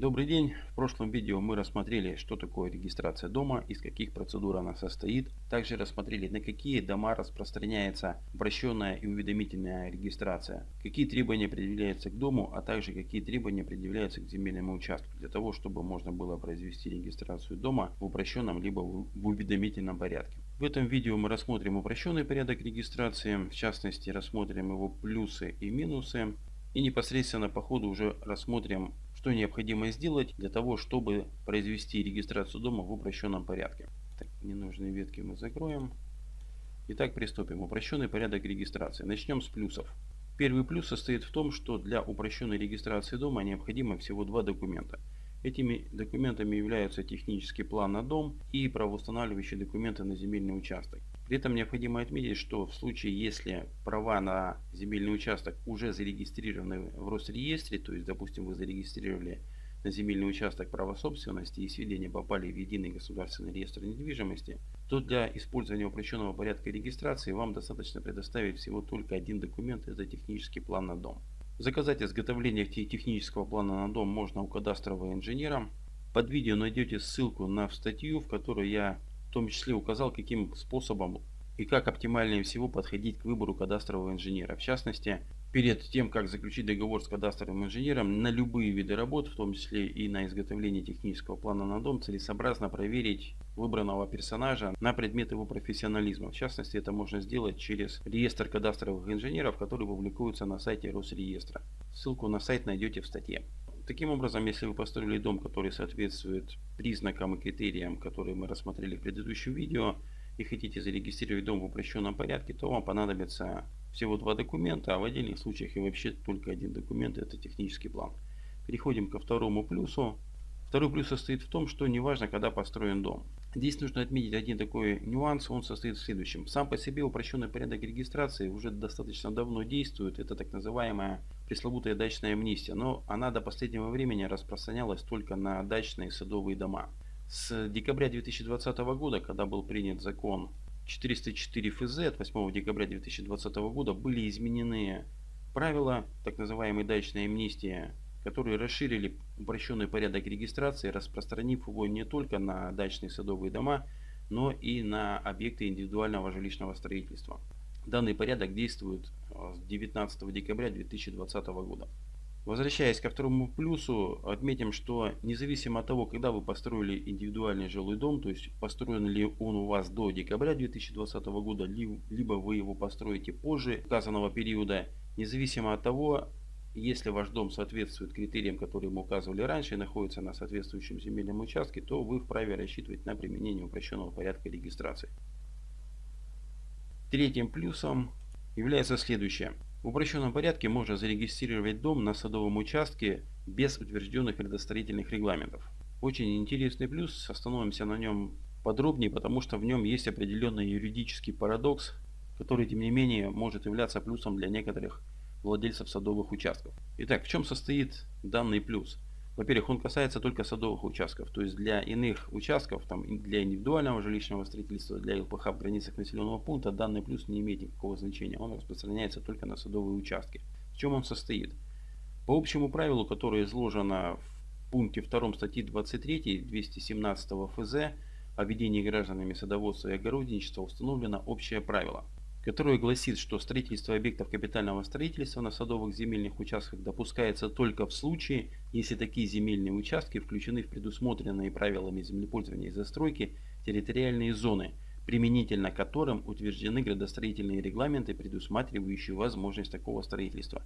Добрый день! В прошлом видео мы рассмотрели, что такое регистрация дома, из каких процедур она состоит. Также рассмотрели, на какие дома распространяется обращенная и уведомительная регистрация, какие требования предъявляются к дому, а также какие требования предъявляются к земельному участку, для того, чтобы можно было произвести регистрацию дома в упрощенном либо в уведомительном порядке. В этом видео мы рассмотрим упрощенный порядок регистрации, в частности рассмотрим его плюсы и минусы. И непосредственно по ходу уже рассмотрим что необходимо сделать для того, чтобы произвести регистрацию дома в упрощенном порядке. Так, ненужные ветки мы закроем. Итак, приступим. Упрощенный порядок регистрации. Начнем с плюсов. Первый плюс состоит в том, что для упрощенной регистрации дома необходимо всего два документа. Этими документами являются технический план на дом и правоустанавливающие документы на земельный участок. При этом необходимо отметить, что в случае, если права на земельный участок уже зарегистрированы в Росреестре, то есть, допустим, вы зарегистрировали на земельный участок право собственности и сведения попали в единый государственный реестр недвижимости, то для использования упрощенного порядка регистрации вам достаточно предоставить всего только один документ, это технический план на дом. Заказать изготовление технического плана на дом можно у кадастрового инженера. Под видео найдете ссылку на статью, в которой я в том числе указал, каким способом и как оптимальнее всего подходить к выбору кадастрового инженера. В частности, перед тем, как заключить договор с кадастровым инженером, на любые виды работ, в том числе и на изготовление технического плана на дом, целесообразно проверить выбранного персонажа на предмет его профессионализма. В частности, это можно сделать через реестр кадастровых инженеров, который публикуется на сайте Росреестра. Ссылку на сайт найдете в статье. Таким образом, если вы построили дом, который соответствует признакам и критериям, которые мы рассмотрели в предыдущем видео, и хотите зарегистрировать дом в упрощенном порядке, то вам понадобится всего два документа, а в отдельных случаях и вообще только один документ, это технический план. Переходим ко второму плюсу. Второй плюс состоит в том, что неважно, когда построен дом. Здесь нужно отметить один такой нюанс, он состоит в следующем. Сам по себе упрощенный порядок регистрации уже достаточно давно действует, это так называемая пресловутая дачная амнистия, но она до последнего времени распространялась только на дачные садовые дома. С декабря 2020 года, когда был принят закон 404 ФЗ от 8 декабря 2020 года, были изменены правила так называемой дачной амнистии которые расширили упрощенный порядок регистрации, распространив его не только на дачные садовые дома, но и на объекты индивидуального жилищного строительства. Данный порядок действует э, с 19 декабря 2020 года. Возвращаясь ко второму плюсу, отметим, что независимо от того, когда вы построили индивидуальный жилой дом, то есть построен ли он у вас до декабря 2020 года, либо вы его построите позже указанного периода, независимо от того, если ваш дом соответствует критериям, которые мы указывали раньше и находится на соответствующем земельном участке, то вы вправе рассчитывать на применение упрощенного порядка регистрации. Третьим плюсом является следующее. В упрощенном порядке можно зарегистрировать дом на садовом участке без утвержденных предостроительных регламентов. Очень интересный плюс, остановимся на нем подробнее, потому что в нем есть определенный юридический парадокс, который тем не менее может являться плюсом для некоторых владельцев садовых участков. Итак, в чем состоит данный плюс? Во-первых, он касается только садовых участков, то есть для иных участков, там, для индивидуального жилищного строительства, для ЛПХ в границах населенного пункта данный плюс не имеет никакого значения, он распространяется только на садовые участки. В чем он состоит? По общему правилу, которое изложено в пункте 2 статьи 23 217 ФЗ о ведении гражданами садоводства и огородничества установлено общее правило – которое гласит, что строительство объектов капитального строительства на садовых земельных участках допускается только в случае, если такие земельные участки включены в предусмотренные правилами землепользования и застройки территориальные зоны, применительно которым утверждены градостроительные регламенты, предусматривающие возможность такого строительства.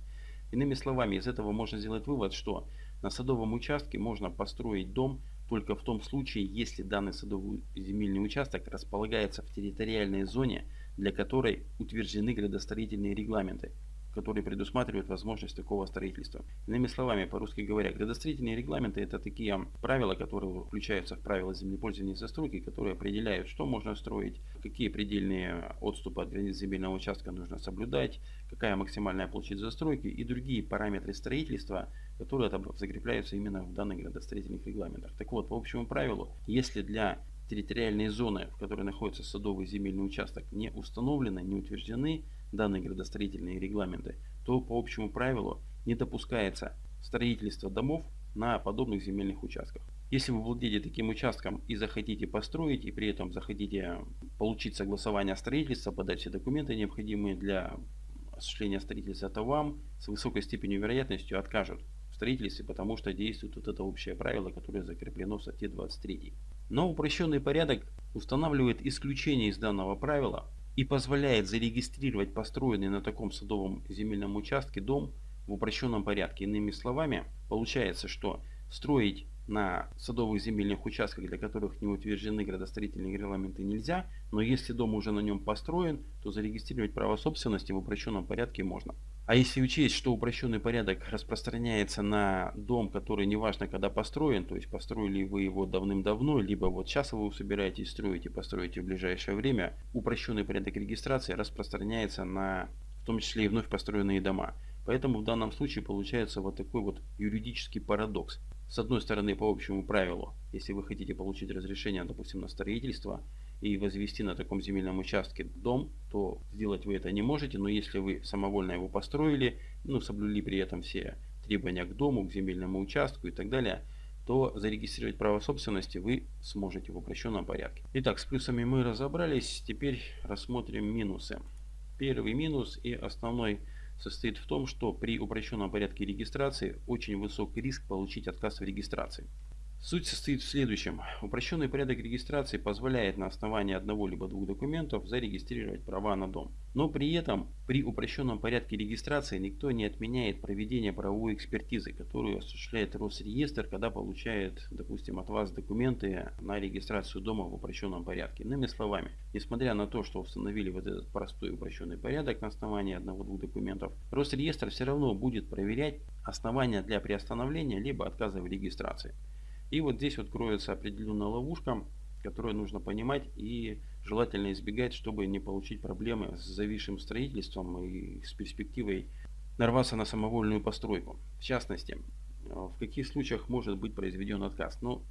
Иными словами, из этого можно сделать вывод, что на садовом участке можно построить дом только в том случае, если данный садовый земельный участок располагается в территориальной зоне, для которой утверждены градостроительные регламенты, которые предусматривают возможность такого строительства. Иными словами, по-русски говоря, градостроительные регламенты это такие правила, которые включаются в правила землепользования и застройки, которые определяют, что можно строить, какие предельные отступы от границ земельного участка нужно соблюдать, какая максимальная площадь застройки и другие параметры строительства, которые закрепляются именно в данных градостроительных регламентах. Так вот, по общему правилу, если для территориальные зоны, в которой находится садовый земельный участок, не установлены, не утверждены данные градостроительные регламенты, то по общему правилу не допускается строительство домов на подобных земельных участках. Если вы владеете таким участком и захотите построить, и при этом захотите получить согласование строительства, подать все документы необходимые для осуществления строительства, то вам с высокой степенью вероятностью откажут в строительстве, потому что действует вот это общее правило, которое закреплено в статье 23. Но упрощенный порядок устанавливает исключение из данного правила и позволяет зарегистрировать построенный на таком садовом земельном участке дом в упрощенном порядке. Иными словами, получается, что строить на садовых земельных участках, для которых не утверждены градостроительные регламенты нельзя, но если дом уже на нем построен, то зарегистрировать право собственности в упрощенном порядке можно. А если учесть, что упрощенный порядок распространяется на дом, который неважно когда построен, то есть построили вы его давным-давно, либо вот сейчас вы собираетесь строить и построите в ближайшее время, упрощенный порядок регистрации распространяется на в том числе и вновь построенные дома. Поэтому в данном случае получается вот такой вот юридический парадокс. С одной стороны, по общему правилу, если вы хотите получить разрешение, допустим, на строительство и возвести на таком земельном участке дом, то сделать вы это не можете, но если вы самовольно его построили, ну, соблюли при этом все требования к дому, к земельному участку и так далее, то зарегистрировать право собственности вы сможете в упрощенном порядке. Итак, с плюсами мы разобрались, теперь рассмотрим минусы. Первый минус и основной состоит в том, что при упрощенном порядке регистрации очень высок риск получить отказ в регистрации. Суть состоит в следующем. Упрощенный порядок регистрации позволяет на основании одного либо двух документов зарегистрировать права на дом. Но при этом при упрощенном порядке регистрации никто не отменяет проведение правовой экспертизы, которую осуществляет Росреестр, когда получает, допустим, от вас документы на регистрацию дома в упрощенном порядке. Иными словами, несмотря на то, что установили вот этот простой упрощенный порядок на основании одного-двух документов, Росреестр все равно будет проверять основания для приостановления либо отказа в регистрации. И вот здесь вот кроется определенная ловушка, которую нужно понимать и желательно избегать, чтобы не получить проблемы с зависшим строительством и с перспективой нарваться на самовольную постройку. В частности, в каких случаях может быть произведен отказ? Ну,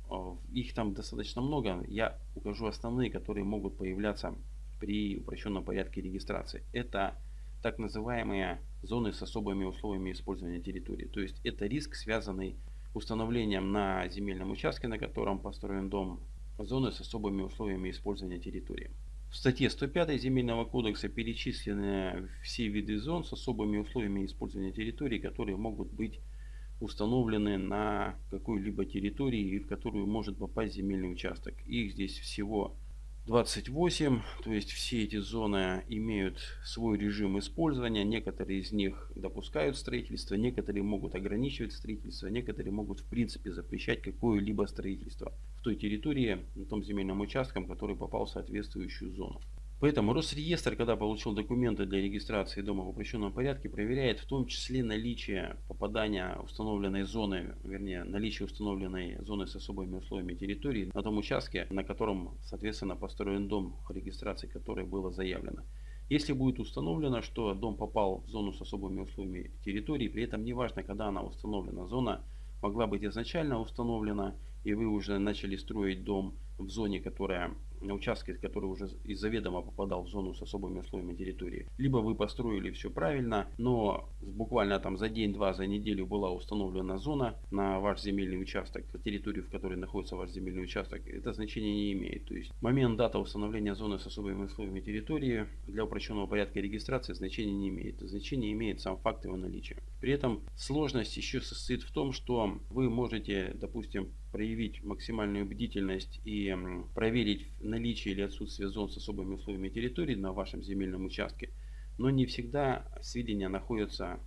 их там достаточно много. Я укажу основные, которые могут появляться при упрощенном порядке регистрации. Это так называемые зоны с особыми условиями использования территории. То есть это риск, связанный установлением на земельном участке, на котором построен дом, зоны с особыми условиями использования территории. В статье 105 Земельного кодекса перечислены все виды зон с особыми условиями использования территории, которые могут быть установлены на какой-либо территории и в которую может попасть земельный участок. Их здесь всего 28, то есть все эти зоны имеют свой режим использования, некоторые из них допускают строительство, некоторые могут ограничивать строительство, некоторые могут в принципе запрещать какое-либо строительство в той территории, на том земельном участке, который попал в соответствующую зону. Поэтому Росреестр, когда получил документы для регистрации дома в упрощенном порядке, проверяет в том числе наличие попадания установленной зоны, вернее наличие установленной зоны с особыми условиями территории на том участке, на котором соответственно построен дом, регистрации которой было заявлено. Если будет установлено, что дом попал в зону с особыми условиями территории, при этом неважно, когда она установлена, зона могла быть изначально установлена, и вы уже начали строить дом в зоне, которая на участке, который уже из заведомо попадал в зону с особыми условиями территории. Либо вы построили все правильно, но буквально там за день-два, за неделю была установлена зона на ваш земельный участок, территорию, в которой находится ваш земельный участок, это значение не имеет. То есть момент дата установления зоны с особыми условиями территории для упрощенного порядка регистрации значения не имеет. Значение имеет сам факт его наличия. При этом сложность еще состоит в том, что вы можете, допустим, проявить максимальную бдительность и проверить наличие или отсутствие зон с особыми условиями территории на вашем земельном участке, но не всегда сведения находятся,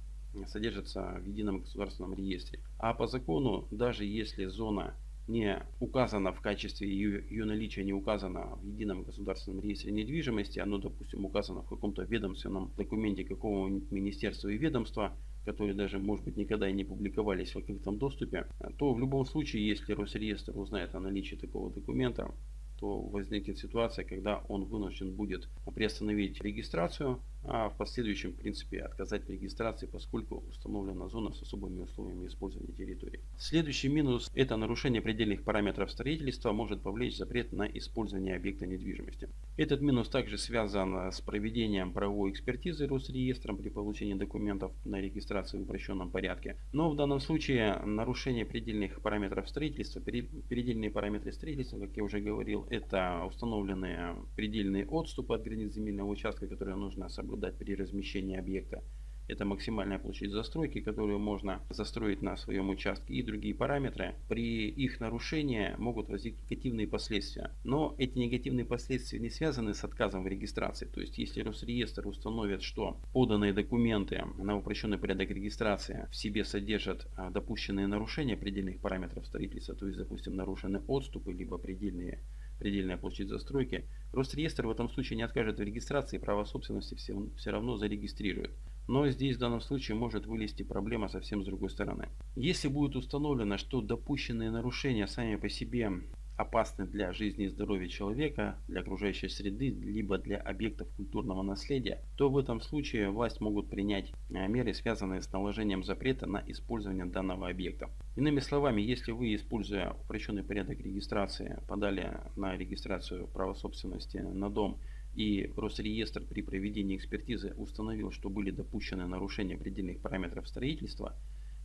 содержатся в едином государственном реестре. А по закону, даже если зона не указана в качестве ее, ее наличия не указано в едином государственном реестре недвижимости, оно, допустим, указано в каком-то ведомственном документе какого-нибудь министерства и ведомства, которые даже, может быть, никогда и не публиковались в открытом доступе, то в любом случае, если Росреестр узнает о наличии такого документа, то возникнет ситуация, когда он вынужден будет приостановить регистрацию а в последующем, в принципе, отказать в регистрации, поскольку установлена зона с особыми условиями использования территории. Следующий минус – это нарушение предельных параметров строительства может повлечь запрет на использование объекта недвижимости. Этот минус также связан с проведением правовой экспертизы Росреестром при получении документов на регистрацию в упрощенном порядке. Но в данном случае нарушение предельных параметров строительства, предельные параметры строительства, как я уже говорил, это установленные предельные отступы от границ земельного участка, которые нужно соблюдать соблюдать при размещении объекта. Это максимальная площадь застройки, которую можно застроить на своем участке и другие параметры. При их нарушении могут возникнуть негативные последствия. Но эти негативные последствия не связаны с отказом в регистрации. То есть если Росреестр установит, что поданные документы на упрощенный порядок регистрации в себе содержат а, допущенные нарушения предельных параметров строительства, то есть допустим нарушены отступы либо предельные предельная площадь застройки, Росреестр в этом случае не откажет в регистрации, право собственности все, все равно зарегистрирует. Но здесь в данном случае может вылезти проблема совсем с другой стороны. Если будет установлено, что допущенные нарушения сами по себе опасны для жизни и здоровья человека, для окружающей среды, либо для объектов культурного наследия, то в этом случае власть могут принять э, меры, связанные с наложением запрета на использование данного объекта. Иными словами, если вы, используя упрощенный порядок регистрации, подали на регистрацию права собственности на дом и Росреестр при проведении экспертизы установил, что были допущены нарушения предельных параметров строительства,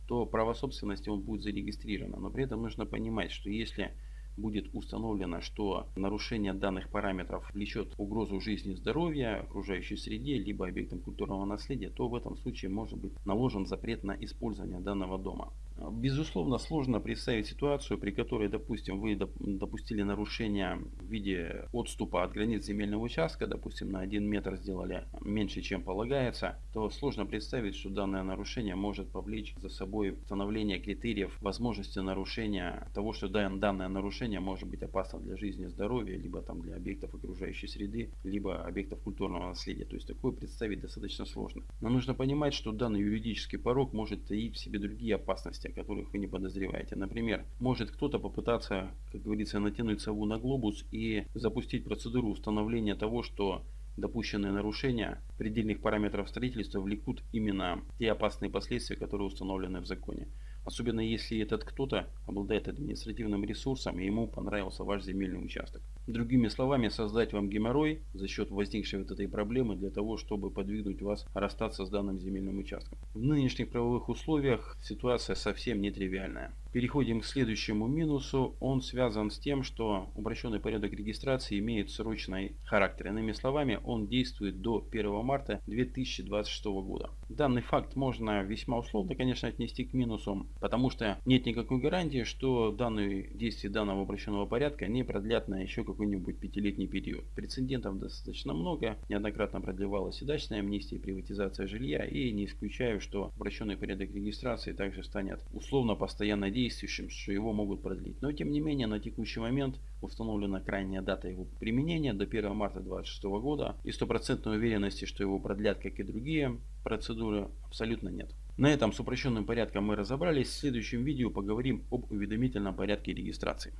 то право собственности он будет зарегистрировано. Но при этом нужно понимать, что если будет установлено, что нарушение данных параметров влечет угрозу жизни и здоровья, окружающей среде, либо объектам культурного наследия, то в этом случае может быть наложен запрет на использование данного дома. Безусловно, сложно представить ситуацию, при которой, допустим, вы допустили нарушение в виде отступа от границ земельного участка, допустим, на 1 метр сделали меньше, чем полагается, то сложно представить, что данное нарушение может повлечь за собой установление критериев возможности нарушения того, что данное нарушение может быть опасно для жизни и здоровья, либо там для объектов окружающей среды, либо объектов культурного наследия. То есть такое представить достаточно сложно. Но нужно понимать, что данный юридический порог может таить в себе другие опасности, которых вы не подозреваете. Например, может кто-то попытаться, как говорится, натянуть сову на глобус и запустить процедуру установления того, что допущенные нарушения предельных параметров строительства влекут именно те опасные последствия, которые установлены в законе. Особенно если этот кто-то обладает административным ресурсом и ему понравился ваш земельный участок. Другими словами, создать вам геморрой за счет возникшей вот этой проблемы для того, чтобы подвигнуть вас расстаться с данным земельным участком. В нынешних правовых условиях ситуация совсем нетривиальная. Переходим к следующему минусу. Он связан с тем, что упрощенный порядок регистрации имеет срочный характер. Иными словами, он действует до 1 марта 2026 года. Данный факт можно весьма условно, конечно, отнести к минусу, потому что нет никакой гарантии, что данные действия данного упрощенного порядка не продлят на еще какой-нибудь пятилетний период. Прецедентов достаточно много. Неоднократно продлевалась и дачная амнистия, и приватизация жилья. И не исключаю, что упрощенный порядок регистрации также станет условно постоянно действующим, что его могут продлить. Но тем не менее на текущий момент установлена крайняя дата его применения до 1 марта 2026 года и стопроцентной уверенности, что его продлят, как и другие процедуры, абсолютно нет. На этом с упрощенным порядком мы разобрались. В следующем видео поговорим об уведомительном порядке регистрации.